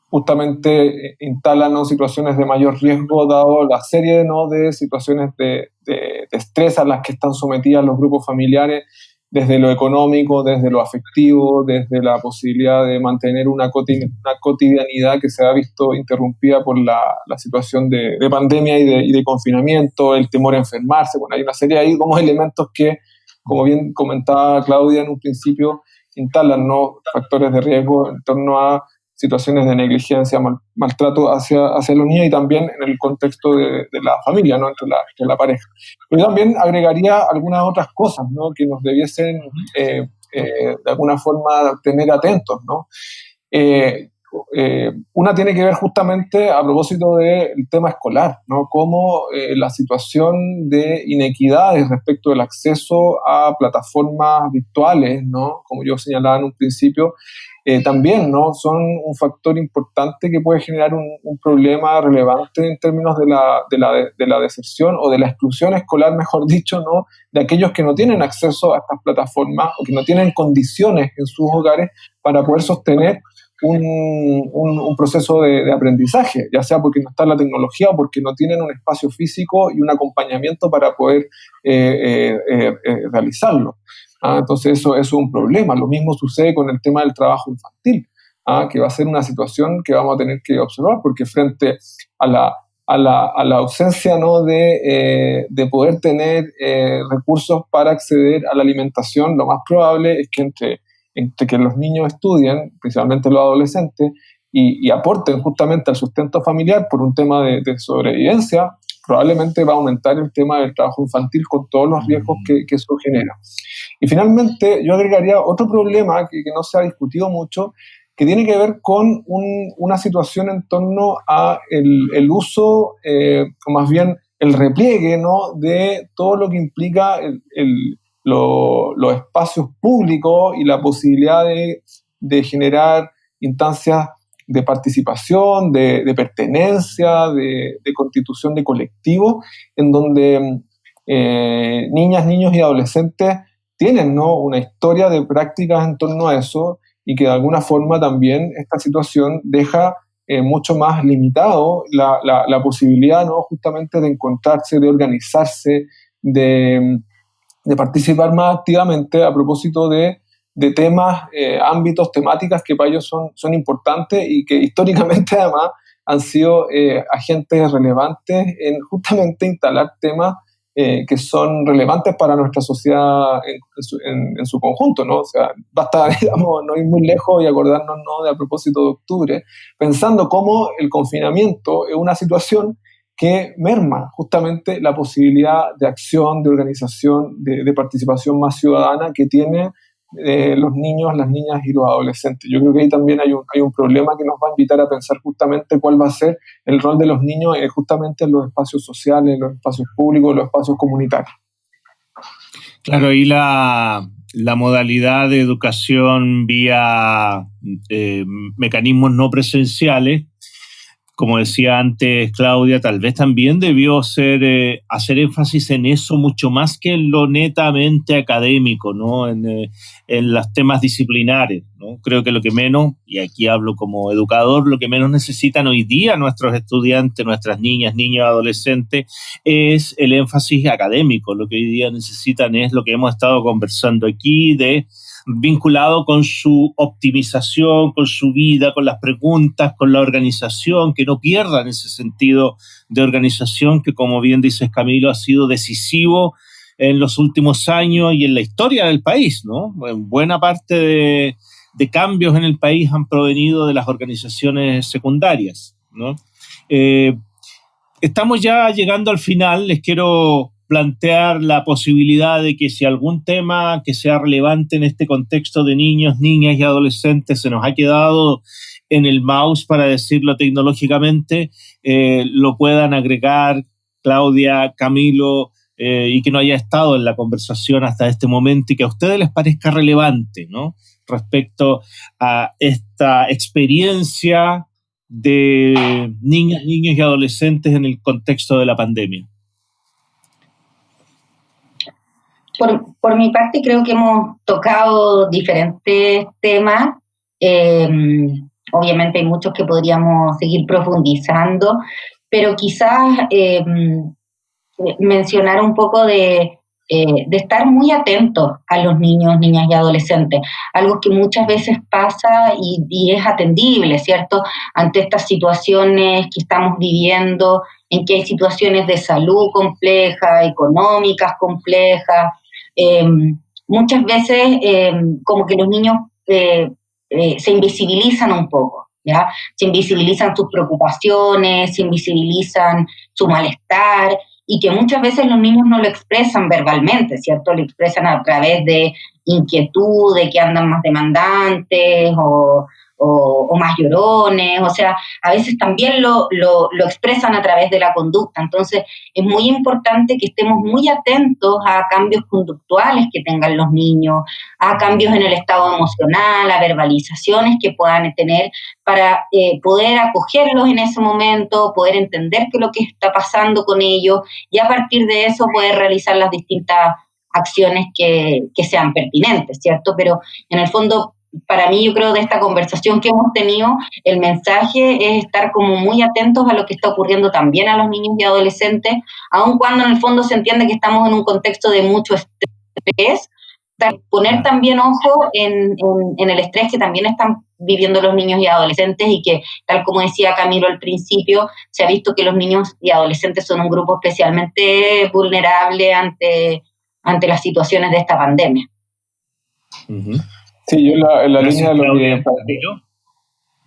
justamente instalan situaciones de mayor riesgo, dado la serie ¿no? de situaciones de, de estrés a las que están sometidas los grupos familiares desde lo económico, desde lo afectivo, desde la posibilidad de mantener una, cotidianidad que se ha visto interrumpida por la, situación de, pandemia y de, confinamiento, el temor a enfermarse. Bueno, hay una serie ahí como elementos que, como bien comentaba Claudia en un principio, instalan ¿no? factores de riesgo en torno a situaciones de negligencia, maltrato hacia, hacia los niños y también en el contexto de, la familia, ¿no? entre, la, la pareja. Pero también agregaría algunas otras cosas ¿no? que nos debiesen eh, eh, de alguna forma tener atentos. ¿no? Eh, una tiene que ver justamente a propósito del tema escolar, ¿no? Cómo la situación de inequidades respecto del acceso a plataformas virtuales, ¿no? Como yo señalaba en un principio, eh, también ¿no? son un factor importante que puede generar un, problema relevante en términos de la, de, la, de la, deserción o de la exclusión escolar, mejor dicho, ¿no? de aquellos que no tienen acceso a estas plataformas o que no tienen condiciones en sus hogares para poder sostener un, un, proceso de, aprendizaje, ya sea porque no está la tecnología o porque no tienen un espacio físico y un acompañamiento para poder eh, eh, realizarlo. ¿ah? Entonces eso, es un problema. Lo mismo sucede con el tema del trabajo infantil, ¿ah? que va a ser una situación que vamos a tener que observar porque frente a la, a la, a la ausencia ¿no? de, eh, de poder tener eh, recursos para acceder a la alimentación, lo más probable es que entre, entre que los niños estudien, principalmente los adolescentes, y, aporten justamente al sustento familiar por un tema de, de sobrevivencia, probablemente va a aumentar el tema del trabajo infantil con todos los riesgos que, que eso genera. Y finalmente, yo agregaría otro problema que, que no se ha discutido mucho, que tiene que ver con un, una situación en torno a el, el uso, eh, o más bien el repliegue, ¿no? de todo lo que implica el, el, los espacios públicos y la posibilidad de, generar instancias de participación, de, pertenencia, de, constitución de colectivo, en donde eh, niñas, niños y adolescentes tienen ¿no? una historia de prácticas en torno a eso y que de alguna forma también esta situación deja eh, mucho más limitado la, la, posibilidad ¿no? justamente de encontrarse, de organizarse, de, de participar más activamente a propósito de de temas, eh, ámbitos, temáticas que para ellos son, son importantes y que históricamente además han sido eh, agentes relevantes en justamente instalar temas eh, que son relevantes para nuestra sociedad en, su, conjunto, ¿no? O sea, basta, digamos, no ir muy lejos y acordarnos, ¿no?, de a propósito de octubre, pensando cómo el confinamiento es una situación que merma justamente la posibilidad de acción, de organización, de, participación más ciudadana que tiene los niños, las niñas y los adolescentes. Yo creo que ahí también hay un, hay un problema que nos va a invitar a pensar justamente cuál va a ser el rol de los niños eh, justamente en los espacios sociales, en los espacios públicos, en los espacios comunitarios. Claro, y la, la modalidad de educación vía eh, mecanismos no presenciales como decía antes Claudia, tal vez también debió ser, eh, hacer énfasis en eso mucho más que en lo netamente académico, ¿no? En, eh, en, los temas disciplinares. ¿no? Creo que lo que menos, y aquí hablo como educador, lo que menos necesitan hoy día nuestros estudiantes, nuestras niñas, niños, adolescentes, es el énfasis académico. Lo que hoy día necesitan es lo que hemos estado conversando aquí de vinculado con su optimización, con su vida, con las preguntas, con la organización, que no pierdan ese sentido de organización que, como bien dices Camilo, ha sido decisivo en los últimos años y en la historia del país, ¿no? buena parte de, cambios en el país han provenido de las organizaciones secundarias, ¿no? Eh, estamos ya llegando al final, les quiero plantear la posibilidad de que si algún tema que sea relevante en este contexto de niños, niñas y adolescentes se nos ha quedado en el mouse, para decirlo tecnológicamente, eh, lo puedan agregar Claudia, Camilo, eh, y que no haya estado en la conversación hasta este momento y que a ustedes les parezca relevante, ¿no? respecto a esta experiencia de niñas, niños y adolescentes en el contexto de la pandemia? Por, mi parte, creo que hemos tocado diferentes temas. Em, obviamente hay muchos que podríamos seguir profundizando, pero quizás em, mencionar un poco de, eh, de estar muy atentos a los niños, niñas y adolescentes, algo que muchas veces pasa y, es atendible, ¿cierto? Ante estas situaciones que estamos viviendo, en que hay situaciones de salud complejas, económicas complejas, em, muchas veces em, como que los niños eh, eh, se invisibilizan un poco. ¿Ya? Se invisibilizan sus preocupaciones, se invisibilizan su malestar y que muchas veces los niños no lo expresan verbalmente, ¿cierto? Lo expresan a través de inquietud, de que andan más demandantes o, o, más llorones, o sea, a veces también lo, lo, expresan a través de la conducta. Entonces, es muy importante que estemos muy atentos a cambios conductuales que tengan los niños, a cambios en el estado emocional, a verbalizaciones que puedan tener para eh, poder acogerlos en ese momento, poder entender qué es lo que está pasando con ellos y a partir de eso poder realizar las distintas acciones que, que sean pertinentes, ¿cierto? Pero en el fondo para mí, yo creo, de esta conversación que hemos tenido, el mensaje es estar como muy atentos a lo que está ocurriendo también a los niños y adolescentes, aun cuando en el fondo se entiende que estamos en un contexto de mucho estrés, poner también ojo en, el estrés que también están viviendo los niños y adolescentes y que, tal como decía Camilo al principio, se ha visto que los niños y adolescentes son un grupo especialmente vulnerable ante, ante las situaciones de esta pandemia. Sí, yo en la, línea de lo que...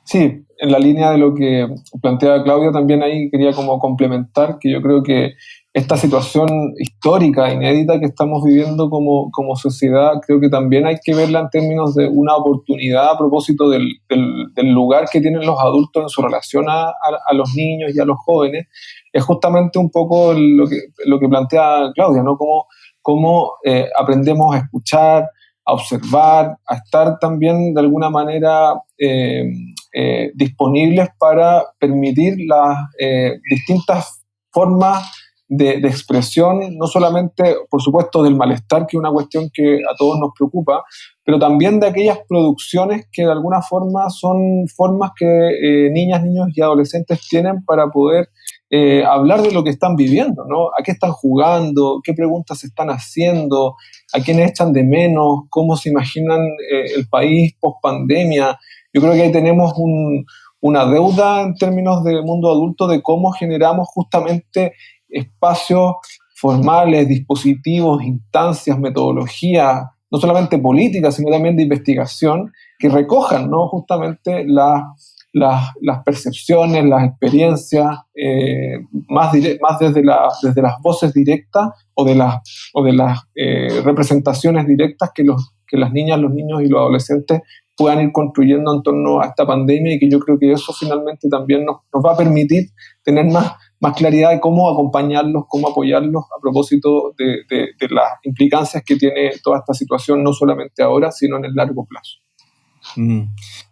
Sí, en la línea de lo que plantea Claudia también ahí quería como complementar que yo creo que esta situación histórica, inédita que estamos viviendo como, como sociedad, creo que también hay que verla en términos de una oportunidad a propósito del, del, lugar que tienen los adultos en su relación a, a, los niños y a los jóvenes. Es justamente un poco lo que, lo que plantea Claudia, ¿no? Cómo, cómo eh, aprendemos a escuchar, a observar, a estar también de alguna manera eh, eh, disponibles para permitir las eh, distintas formas de, expresión, no solamente, por supuesto, del malestar, que es una cuestión que a todos nos preocupa, pero también de aquellas producciones que de alguna forma son formas que niñas, niños y adolescentes tienen para poder hablar de lo que están viviendo, ¿no? ¿A qué están jugando? ¿Qué preguntas se están haciendo? a quiénes echan de menos, cómo se imaginan eh, el país post pandemia. Yo creo que ahí tenemos una deuda en términos de mundo adulto de cómo generamos justamente espacios formales, dispositivos, instancias, metodologías, no solamente políticas, sino también de investigación, que recojan ¿no? justamente la las, percepciones, las experiencias, eh, más, más desde, la, desde las voces directas o de las, o de las eh, representaciones directas que, los, que las niñas, los niños y los adolescentes puedan ir construyendo en torno a esta pandemia y que yo creo que eso finalmente también nos, nos va a permitir tener más, claridad de cómo acompañarlos, cómo apoyarlos a propósito de las implicancias que tiene toda esta situación, no solamente ahora, sino en el largo plazo. Mm.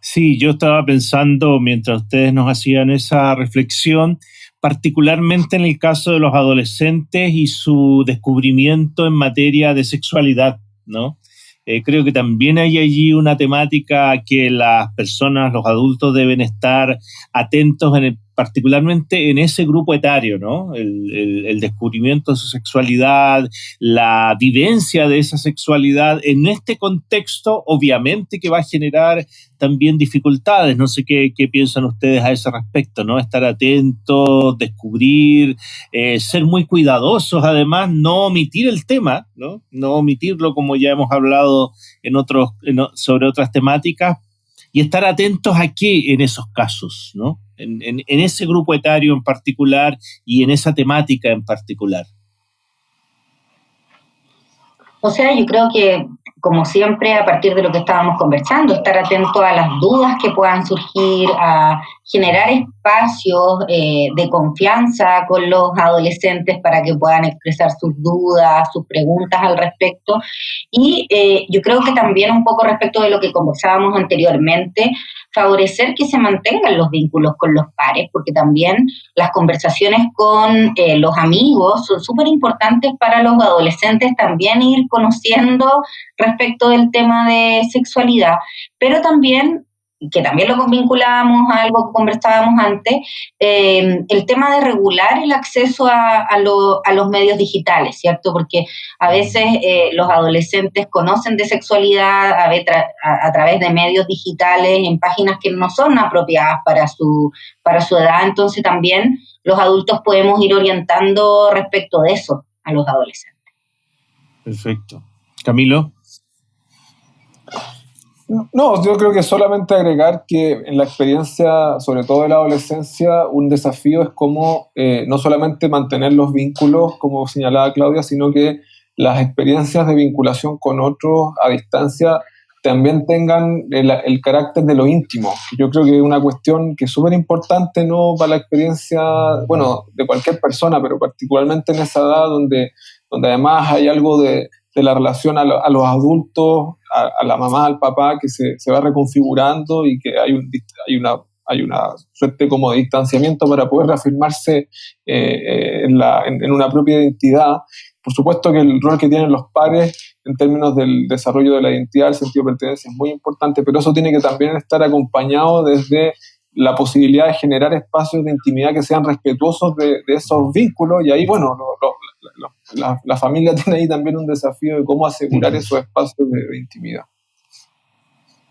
Sí, yo estaba pensando mientras ustedes nos hacían esa reflexión, particularmente en el caso de los adolescentes y su descubrimiento en materia de sexualidad, ¿no? Eh, creo que también hay allí una temática que las personas, los adultos deben estar atentos en el particularmente en ese grupo etario, ¿no? El, descubrimiento de su sexualidad, la vivencia de esa sexualidad en este contexto, obviamente que va a generar también dificultades. No sé qué, piensan ustedes a ese respecto, ¿no? Estar atentos, descubrir, eh, ser muy cuidadosos, además, no omitir el tema, ¿no? No omitirlo como ya hemos hablado en otros, sobre otras temáticas, y estar atentos a qué en esos casos, ¿no? En, ese grupo etario en particular y en esa temática en particular? O sea, yo creo que, como siempre, a partir de lo que estábamos conversando, estar atento a las dudas que puedan surgir, a generar espacios eh, de confianza con los adolescentes para que puedan expresar sus dudas, sus preguntas al respecto. Y eh, yo creo que también un poco respecto de lo que conversábamos anteriormente, favorecer que se mantengan los vínculos con los pares, porque también las conversaciones con eh, los amigos son súper importantes para los adolescentes también ir conociendo respecto del tema de sexualidad, pero también que también lo vinculábamos a algo que conversábamos antes, eh, el tema de regular el acceso a, a, los medios digitales, ¿cierto? Porque a veces eh, los adolescentes conocen de sexualidad a, a, través de medios digitales en páginas que no son apropiadas para su, para su edad, entonces también los adultos podemos ir orientando respecto de eso a los adolescentes. Perfecto. Camilo. No, yo creo que solamente agregar que en la experiencia, sobre todo de la adolescencia, un desafío es cómo eh, no solamente mantener los vínculos, como señalaba Claudia, sino que las experiencias de vinculación con otros a distancia también tengan el, carácter de lo íntimo. Yo creo que es una cuestión que es súper importante ¿no? para la experiencia, bueno, de cualquier persona, pero particularmente en esa edad donde, donde además hay algo de, de la relación a, los adultos, a, la mamá, al papá, que se, se va reconfigurando y que hay, un, hay, una, hay una suerte como de distanciamiento para poder reafirmarse eh, en, la, en, una propia identidad. Por supuesto que el rol que tienen los pares en términos del desarrollo de la identidad, el sentido de pertenencia es muy importante, pero eso tiene que también estar acompañado desde la posibilidad de generar espacios de intimidad que sean respetuosos de, esos vínculos y ahí, bueno, la, familia tiene ahí también un desafío de cómo asegurar esos espacios de, intimidad.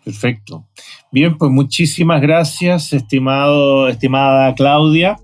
Perfecto. Bien, pues muchísimas gracias, estimado, estimada Claudia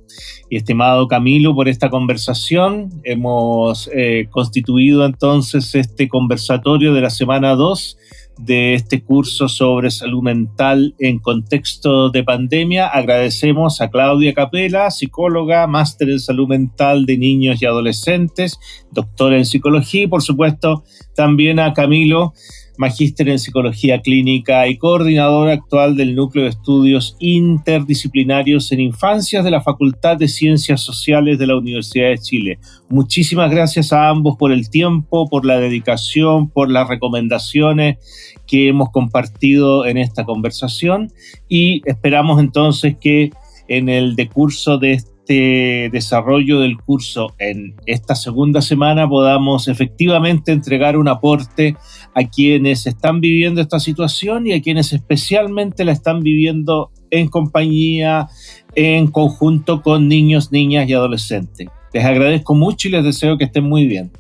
y estimado Camilo, por esta conversación. Hemos eh, constituido entonces este conversatorio de la semana 2 de este curso sobre salud mental en contexto de pandemia. Agradecemos a Claudia Capela, psicóloga, máster en salud mental de niños y adolescentes, doctora en psicología y por supuesto también a Camilo magíster en psicología clínica y coordinador actual del Núcleo de Estudios Interdisciplinarios en Infancias de la Facultad de Ciencias Sociales de la Universidad de Chile. Muchísimas gracias a ambos por el tiempo, por la dedicación, por las recomendaciones que hemos compartido en esta conversación y esperamos entonces que en el decurso de este este desarrollo del curso en esta segunda semana podamos efectivamente entregar un aporte a quienes están viviendo esta situación y a quienes especialmente la están viviendo en compañía, en conjunto con niños, niñas y adolescentes. Les agradezco mucho y les deseo que estén muy bien.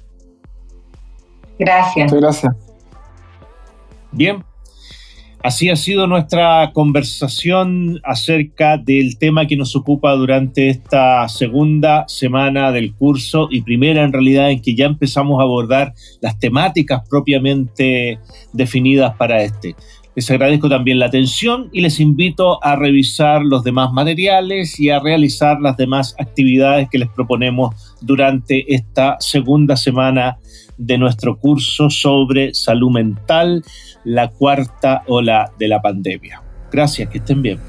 Gracias. Muchas gracias. Bien, Así ha sido nuestra conversación acerca del tema que nos ocupa durante esta segunda semana del curso y primera en realidad en que ya empezamos a abordar las temáticas propiamente definidas para este. Les agradezco también la atención y les invito a revisar los demás materiales y a realizar las demás actividades que les proponemos durante esta segunda semana de nuestro curso sobre salud mental, la cuarta ola de la pandemia. Gracias, que estén bien.